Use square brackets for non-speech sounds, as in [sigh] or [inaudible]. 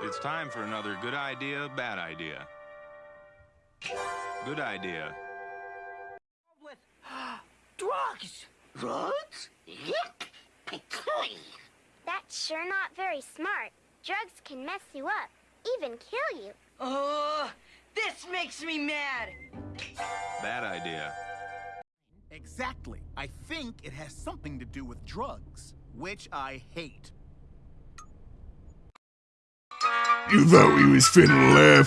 It's time for another good idea, bad idea. Good idea. With [gasps] drugs. Drugs? Yep. That's sure not very smart. Drugs can mess you up, even kill you. Oh, this makes me mad. Bad idea. Exactly. I think it has something to do with drugs, which I hate. You thought we was finna laugh.